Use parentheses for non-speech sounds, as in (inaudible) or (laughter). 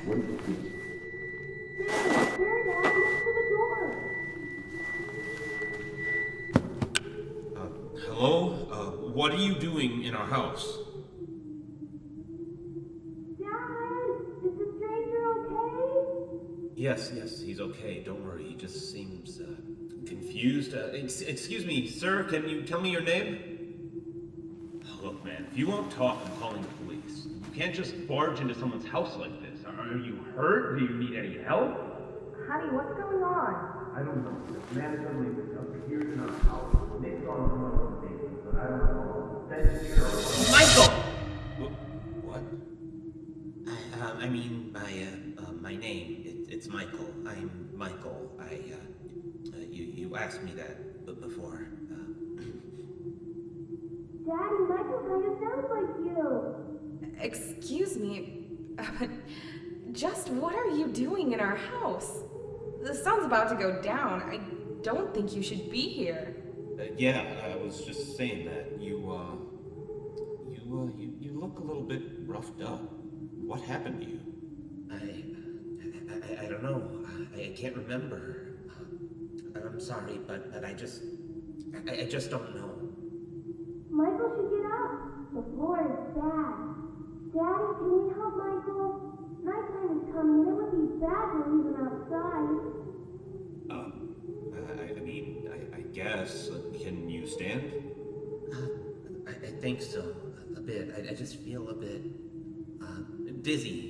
Uh, hello? Uh, what are you doing in our house? Dad, is the stranger okay? Yes, yes, he's okay. Don't worry. He just seems uh, confused. Uh, ex- excuse me, sir. Can you tell me your name? Look, man. If you won't talk, I'm calling the police. You can't just barge into someone's house like this. Are you hurt? Do you need any help? Honey, what's going on? I don't know. This man suddenly just appeared in our house. Nick's on one of the things, but I don't know. That's sure. Michael. What? I, uh, I mean, my uh, uh, my name. It, it's Michael. I'm Michael. I. Uh, uh, you you asked me that b- before. Uh, Daddy, Michael kind of sounds like you. Excuse me, (laughs) but just what are you doing in our house? The sun's about to go down. I don't think you should be here. Uh, yeah, I was just saying that. You, uh, you, uh, you, you look a little bit roughed up. What happened to you? I, I, I don't know. I, I can't remember. I'm sorry, but, but I just, I, I just don't know. Michael should get up. The floor is bad. Daddy, can we help Michael? Nighttime is coming and it would be bad to leave him outside. Um, I, I mean, I, I guess. Uh, Can you stand? I, I think so. A bit. I, I just feel a bit, uh, dizzy.